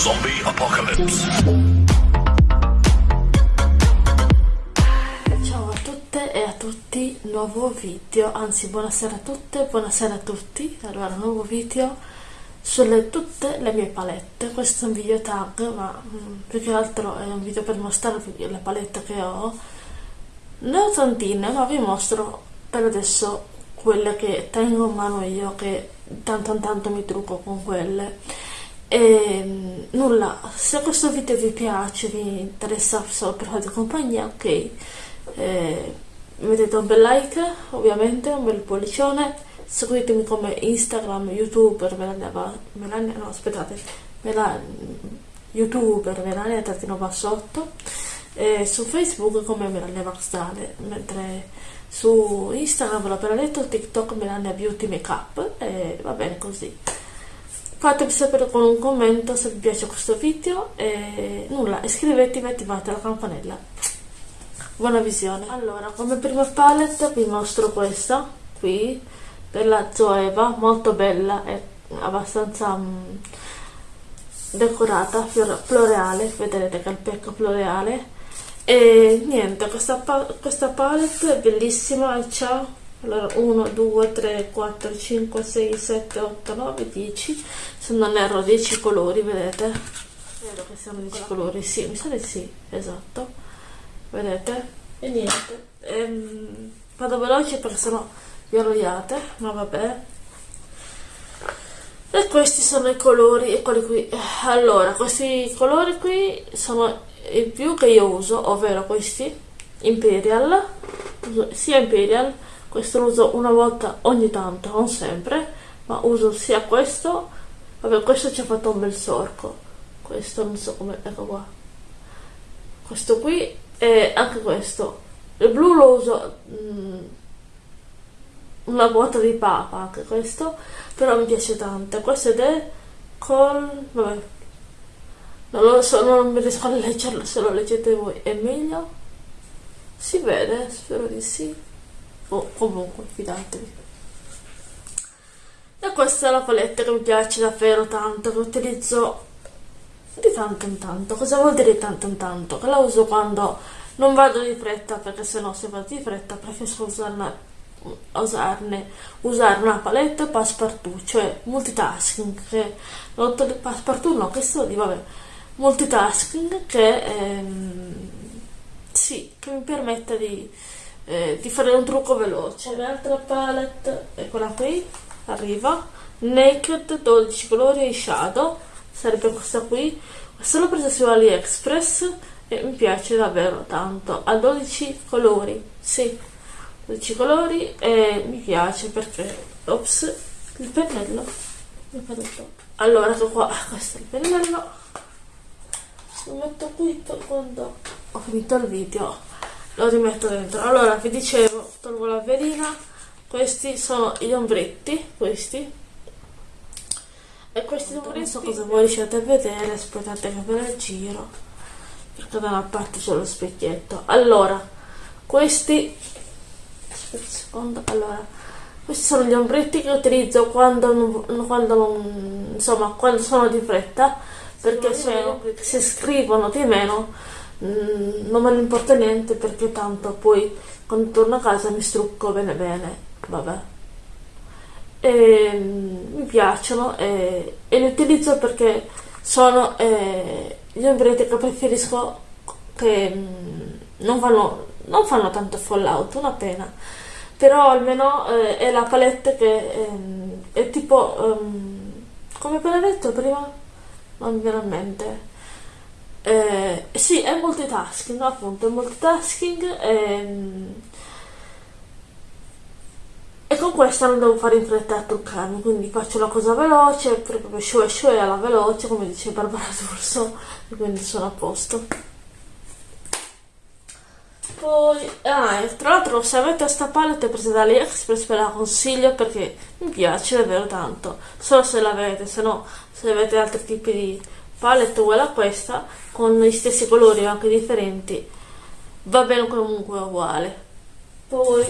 Zombie Apocalypse. Ciao a tutte e a tutti, nuovo video, anzi buonasera a tutte, buonasera a tutti, allora nuovo video sulle tutte le mie palette, questo è un video tag ma mm, più che altro è un video per mostrarvi le palette che ho, ne ho tantine ma vi mostro per adesso quelle che tengo in mano io che tanto tanto mi trucco con quelle e mm, nulla, se questo video vi piace, vi interessa solo per compagnia, ok, eh, mettete un bel like, ovviamente, un bel pollicione, seguitemi come Instagram, youtuber, Melania, Melania no aspettate, Melania, youtuber, Melania Trattino Bassotto, e su Facebook come Melania Baxdale, mentre su Instagram l'ho appena detto, TikTok Melania Beauty Makeup, e va bene così fatemi sapere con un commento se vi piace questo video e nulla iscrivetevi e attivate la campanella. Buona visione. Allora come prima palette vi mostro questa qui della Zoeva molto bella e abbastanza um, decorata floreale. Vedrete che è il pecco floreale. E niente questa, questa palette è bellissima e ciao allora 1 2 3 4 5 6 7 8 9 10 se non erro 10 colori vedete? Vedo che siano 10 colori sì mi sa di sì esatto. Vedete? E niente. Ehm, vado veloce perché sennò vi arrogliate ma vabbè. E questi sono i colori e quelli qui. Allora questi colori qui sono i più che io uso ovvero questi imperial. Sia imperial questo lo uso una volta ogni tanto, non sempre, ma uso sia questo, vabbè questo ci ha fatto un bel sorco, questo non so come, ecco qua, questo qui e anche questo, il blu lo uso mm, una vuota di papa, anche questo, però mi piace tanto, questo ed è col, vabbè, non lo so, non mi riesco a leggerlo, se lo leggete voi è meglio, si vede, spero di sì o comunque fidatevi e questa è la palette che mi piace davvero tanto che utilizzo di tanto in tanto cosa vuol dire di tanto in tanto? che la uso quando non vado di fretta perché se no se vado di fretta preferisco usarne usarne usare una palette passepartout cioè multitasking che passepartout no che sto di vabbè multitasking che ehm, sì che mi permette di eh, ti farei un trucco veloce. L'altra palette quella qui arriva. Naked 12 colori e shadow. Sarebbe questa qui. Questa l'ho presa su aliexpress e mi piace davvero tanto. Ha 12 colori sì. 12 colori e mi piace perché ops il pennello. Mi allora ecco qua questo è il pennello. Lo metto qui quando ho finito il video lo rimetto dentro. Allora vi dicevo tolgo la velina. Questi sono gli ombretti questi. E questi ombretti so cosa voi riuscite a vedere aspettate che ve la giro perché da una parte c'è lo specchietto. Allora questi aspetta un secondo allora questi sono gli ombretti che utilizzo quando non, quando non insomma quando sono di fretta perché sono, si scrivono di meno Mm, non me ne importa niente perché tanto poi quando torno a casa mi strucco bene bene, vabbè. E, mm, mi piacciono e, e, li utilizzo perché sono eh, gli ombretti che preferisco che mm, non fanno, non fanno tanto fallout, una pena. Però almeno eh, è la palette che eh, è tipo, um, come appena detto prima, non mi viene a mente eh, sì, è multitasking, appunto, è multitasking ehm, e con questa non devo fare in fretta a truccarmi, quindi faccio la cosa veloce, proprio show e alla veloce, come dice Barbara D'Urso, e quindi sono a posto. Poi, ah, tra l'altro se avete questa palette presa da AliExpress ve la consiglio perché mi piace davvero tanto, solo se l'avete, se no se avete altri tipi di palette uguale a questa con gli stessi colori anche differenti va bene comunque uguale poi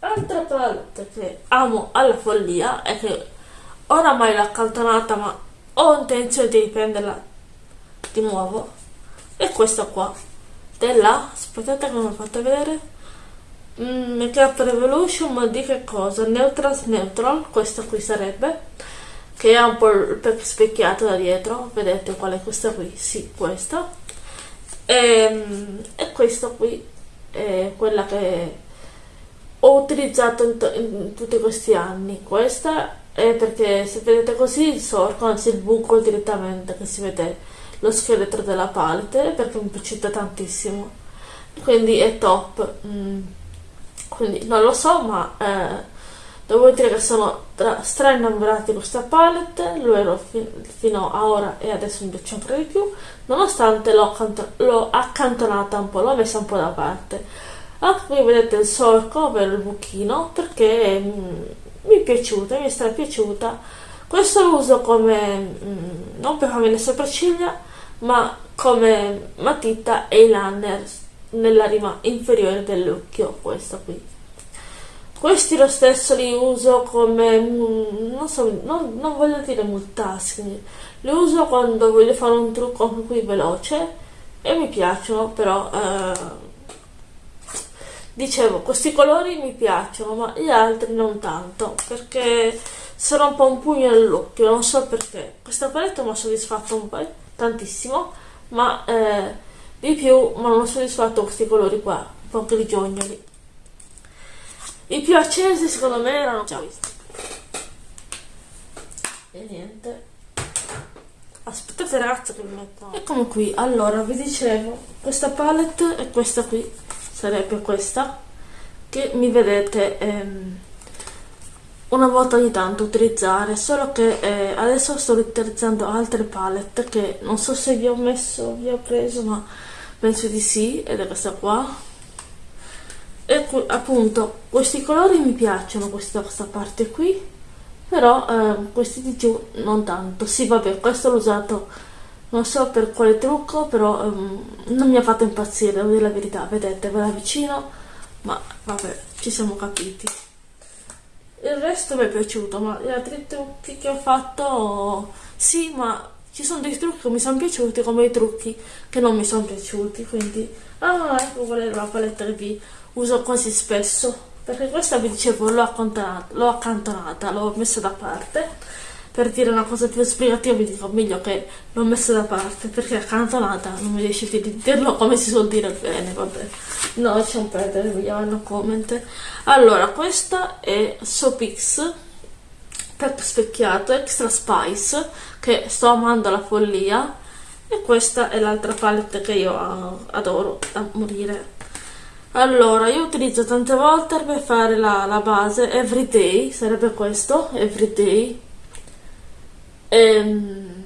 altra palette che amo alla follia è che oramai l'ho accantonata ma ho intenzione di riprenderla di nuovo e questa qua della aspettate che ho fatto vedere mm, Makeup Revolution ma di che cosa? Neutral Neutral questa qui sarebbe che ha un po' specchiato da dietro vedete qual è questa qui? sì questa e, ehm, e questa qui è quella che ho utilizzato in, in tutti questi anni questa è perché se vedete così il sorco anzi il buco direttamente che si vede lo scheletro della palette perché mi piace tantissimo quindi è top mm. quindi non lo so ma eh, devo dire che sono stra innamorata di questa palette lo ero fi fino a ora e adesso mi piace ancora di più nonostante l'ho accantonata un po' l'ho messa un po' da parte. Ah, qui vedete il solco ovvero il buchino perché mm, mi è piaciuta mi è stra piaciuta questo lo uso come mm, non per farmi le sopracciglia ma come matita eyeliner nella rima inferiore dell'occhio questo qui questi lo stesso li uso come non so non, non voglio dire multasking. Li uso quando voglio fare un trucco qui veloce e mi piacciono però eh, dicevo questi colori mi piacciono ma gli altri non tanto perché sono un po' un pugno nell'occhio non so perché. Questa palette mi ha soddisfatto un po' tantissimo ma eh, di più ma non ho soddisfatto questi colori qua un po' grigiognoli i più accesi secondo me erano già visti e niente. Aspettate ragazzi che mi metto. Eccomi qui. Allora vi dicevo questa palette è questa qui sarebbe questa che mi vedete ehm, una volta ogni tanto utilizzare solo che eh, adesso sto utilizzando altre palette che non so se vi ho messo vi ho preso ma penso di sì ed è questa qua e appunto questi colori mi piacciono questa, questa parte qui però eh, questi di giù non tanto. Sì vabbè questo l'ho usato non so per quale trucco però um, non mi ha fatto impazzire devo dire la verità. Vedete ve la vicino ma vabbè ci siamo capiti. Il resto mi è piaciuto ma gli altri trucchi che ho fatto sì ma ci sono dei trucchi che mi sono piaciuti come i trucchi che non mi sono piaciuti quindi ah ecco qual è la palette vi uso quasi spesso perché questa vi dicevo l'ho accantonata l'ho messa da parte. Per dire una cosa più esplicativa vi dico meglio che l'ho messa da parte perché accantonata non mi riesce di dirlo come si suol dire bene vabbè. No lasciamo perdere vediamo no comment. Allora questa è Sopix per specchiato extra spice che sto amando la follia e questa è l'altra palette che io adoro da morire allora io utilizzo tante volte per fare la, la base everyday sarebbe questo everyday e, ehm,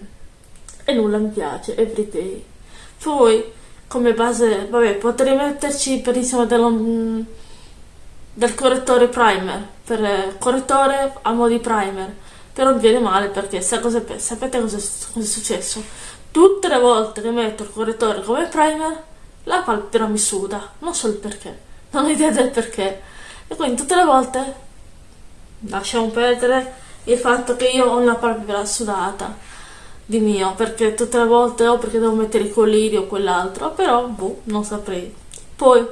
e nulla mi piace, everyday. Poi come base, vabbè, potrei metterci per insieme dello, mm, del correttore primer, per eh, correttore a mo' di primer, però mi viene male perché sa cosa, sapete cosa, cosa è successo? Tutte le volte che metto il correttore come primer, la palpebra mi suda, non so il perché, non ho idea del perché. E quindi tutte le volte lasciamo perdere il fatto che io ho una palpebra sudata di mio perché tutte le volte o perché devo mettere i coliri o quell'altro però boh non saprei poi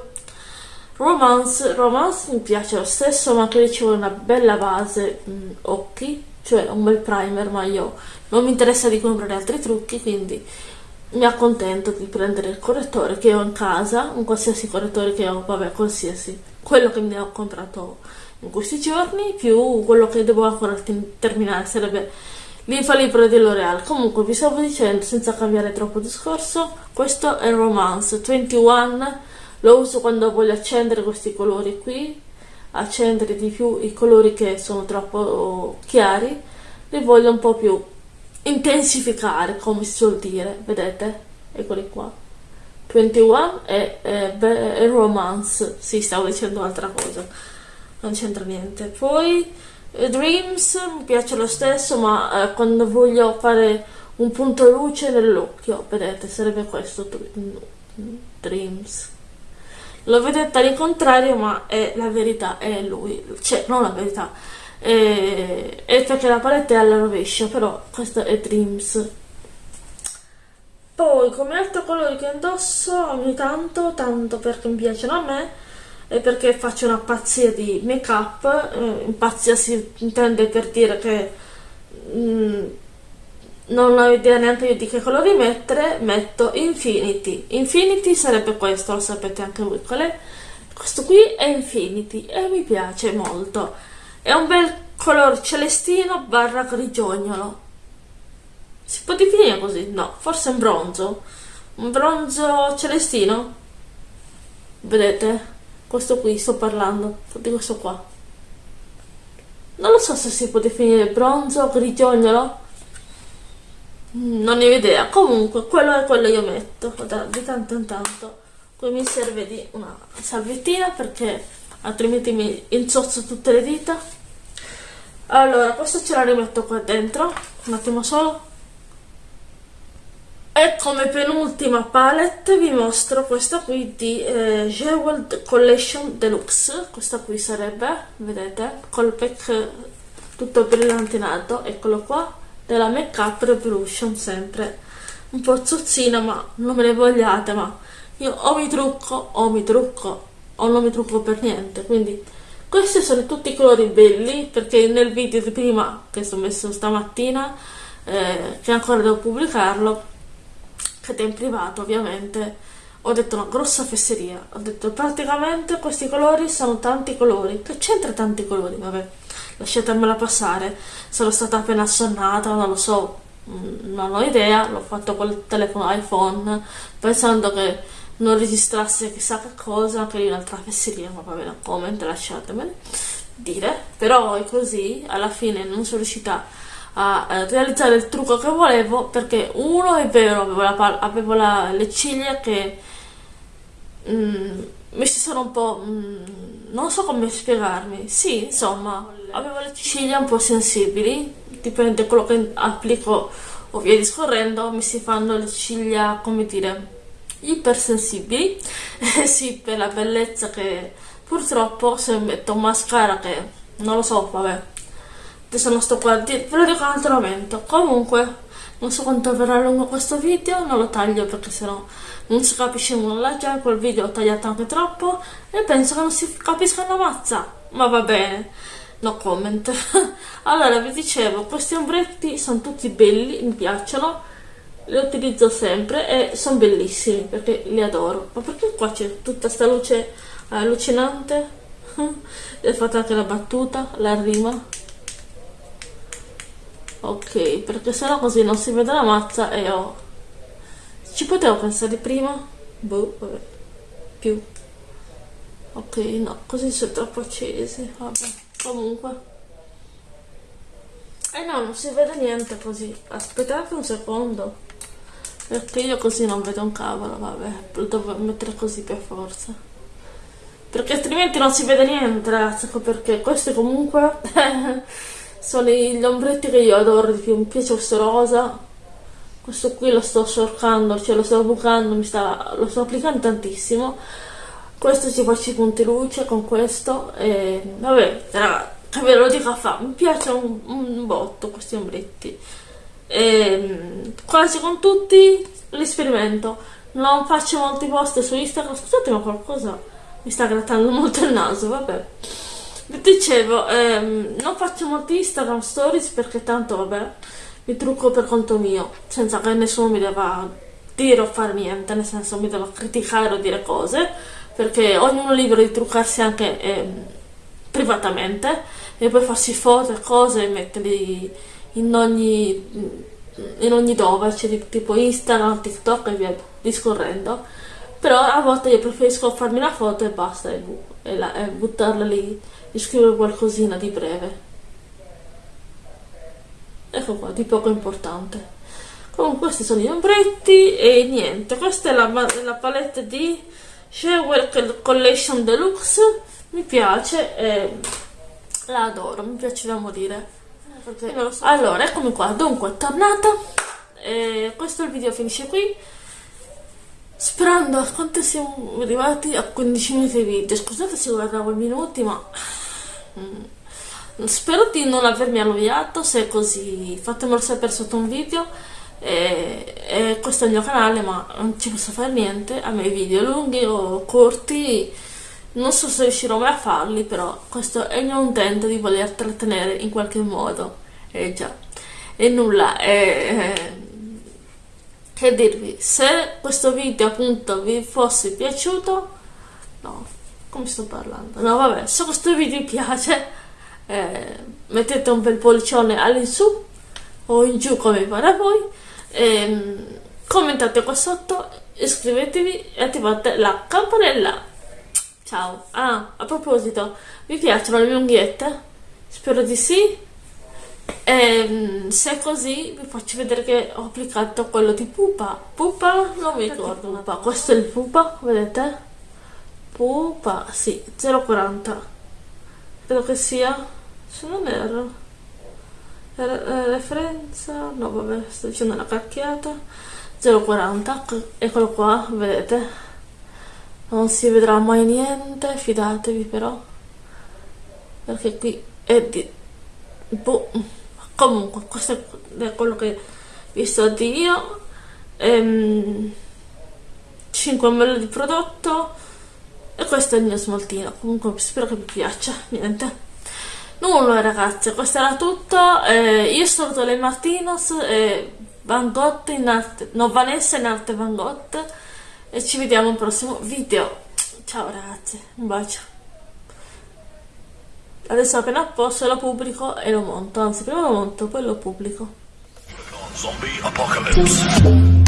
romance romance mi piace lo stesso ma che vuole una bella base mh, occhi cioè un bel primer ma io non mi interessa di comprare altri trucchi quindi mi accontento di prendere il correttore che ho in casa un qualsiasi correttore che ho vabbè qualsiasi. Quello che mi ho comprato in questi giorni più quello che devo ancora terminare sarebbe l'infallibile di L'Oreal comunque vi stavo dicendo senza cambiare troppo discorso questo è Romance 21 lo uso quando voglio accendere questi colori qui accendere di più i colori che sono troppo chiari li voglio un po' più intensificare come si suol dire vedete? Eccoli qua. 21 e, e, e romance. Sì stavo dicendo un'altra cosa. Non c'entra niente. Poi eh, Dreams mi piace lo stesso ma eh, quando voglio fare un punto luce nell'occhio vedete? Sarebbe questo Dreams. Lo vedete all'incontrario ma è la verità è lui. Cioè non la verità è, è perché la palette è alla rovescia però questo è Dreams. Poi come altri colori che indosso ogni tanto tanto perché mi piacciono a me e perché faccio una pazzia di make up eh, pazzia si intende per dire che mm, non ho idea neanche io di che colori mettere metto infinity. Infinity sarebbe questo lo sapete anche voi qual è? Questo qui è infinity e mi piace molto è un bel color celestino barra grigiognolo. Si può definire così? no forse un bronzo. Un bronzo celestino? Vedete questo qui sto parlando di questo qua. Non lo so se si può definire bronzo grigiognolo. Non ne ho idea. Comunque quello è quello io metto. Di tanto in tanto. Qui mi serve di una salviettina perché altrimenti mi inzozzo tutte le dita. Allora questo ce la rimetto qua dentro un attimo solo. E come penultima palette vi mostro questa qui di eh, Jeweled Collection Deluxe. Questa qui sarebbe vedete col pack tutto brillantinato eccolo qua della Make Up Revolution sempre un po' zozzina ma non me ne vogliate ma io o mi trucco o mi trucco o non mi trucco per niente quindi questi sono tutti i colori belli perché nel video di prima che sto messo stamattina eh, che ancora devo pubblicarlo che è in privato ovviamente ho detto una grossa fesseria. Ho detto praticamente questi colori sono tanti colori. Che c'entra tanti colori? Vabbè lasciatemela passare. Sono stata appena assonnata non lo so mm, non ho idea. L'ho fatto col telefono iPhone pensando che non registrasse chissà che cosa che lì un'altra fesseria ma vabbè no comment lasciatemene dire però è così alla fine non sono riuscita a realizzare il trucco che volevo perché uno è vero avevo, la, avevo la, le ciglia che mm, mi si sono un po'... Mm, non so come spiegarmi. Sì, insomma, avevo le ciglia un po' sensibili, dipende da quello che applico o via discorrendo, mi si fanno le ciglia, come dire, ipersensibili. Eh sì, per la bellezza che purtroppo se metto un mascara che non lo so, vabbè. Adesso non sto qua, ve lo dico un altro momento. Comunque, non so quanto verrà lungo questo video, non lo taglio perché sennò non si capisce nulla, già quel video ho tagliato anche troppo e penso che non si capisca una mazza, ma va bene, no comment. allora vi dicevo, questi ombretti sono tutti belli, mi piacciono, li utilizzo sempre e sono bellissimi perché li adoro, ma perché qua c'è tutta questa luce allucinante? e fatto anche la battuta, la rima. Ok perché sennò così non si vede la mazza e ho ci potevo pensare prima? Boh vabbè più. Ok no così sono troppo accesi vabbè comunque. Eh no non si vede niente così. Aspettate un secondo perché io così non vedo un cavolo vabbè lo devo mettere così per forza. Perché altrimenti non si vede niente ragazzi ecco perché. Questo comunque sono gli ombretti che io adoro di più mi piace questo rosa. Questo qui lo sto sciorcando cioè lo sto bucando sta, lo sto applicando tantissimo. Questo ci faccio i punti luce con questo e vabbè raga che ve lo dico a fa mi piacciono un, un, botto questi ombretti e, quasi con tutti li sperimento non faccio molti post su Instagram scusate ma qualcosa mi sta grattando molto il naso vabbè. Dicevo ehm, non faccio molti instagram stories perché tanto vabbè mi trucco per conto mio senza che nessuno mi debba dire o fare niente nel senso mi debba criticare o dire cose perché ognuno è libero di truccarsi anche ehm, privatamente e poi farsi foto e cose e metterli in ogni in ogni dove cioè tipo instagram tiktok e via discorrendo. Però a volte io preferisco farmi una foto e basta e, e, la, e buttarla lì e scrivere qualcosina di breve. Ecco qua di poco importante. Comunque questi sono gli ombretti e niente questa è la, la palette di Shewell Collection Deluxe. Mi piace e la adoro mi piace da morire so. allora eccomi qua. Dunque tornata. E questo il video finisce qui. Sperando a quanto siamo arrivati a 15 minuti di video, scusate se guardavo i minuti ma mm, spero di non avermi annoiato, se è così fatemelo sapere sotto un video. E, eh, questo è il mio canale ma non ci posso fare niente, a me i video lunghi o corti non so se riuscirò mai a farli però questo è il mio intento di voler trattenere in qualche modo, eh già, e nulla, eh, che dirvi, se questo video appunto vi fosse piaciuto, no, come sto parlando, no vabbè, se questo video vi piace, eh, mettete un bel pollicione all'insù o in giù come pare a voi, ehm, commentate qua sotto, iscrivetevi e attivate la campanella. Ciao! Ah, a proposito, vi piacciono le mie unghiette? Spero di sì. E, ehm, se è così vi faccio vedere che ho applicato quello di pupa pupa non mi ricordo pupa. questo è il pupa vedete pupa sì 0,40 credo che sia se non erro la referenza no vabbè sto dicendo una cacchiata 0,40 eccolo qua vedete non si vedrà mai niente fidatevi però. Perché qui è di boh comunque questo è quello che vi sto io. Ehm, 5 ml di prodotto e questo è il mio smaltino. Comunque spero che vi piaccia niente. Nulla ragazzi questo era tutto. Eh, io saluto le Martinos e Van Gogh in arte no Vanessa in arte Van Gogh e ci vediamo al prossimo video ciao ragazzi un bacio Adesso appena a posto lo pubblico e lo monto, anzi prima lo monto, poi lo pubblico. Zombie Apocalypse.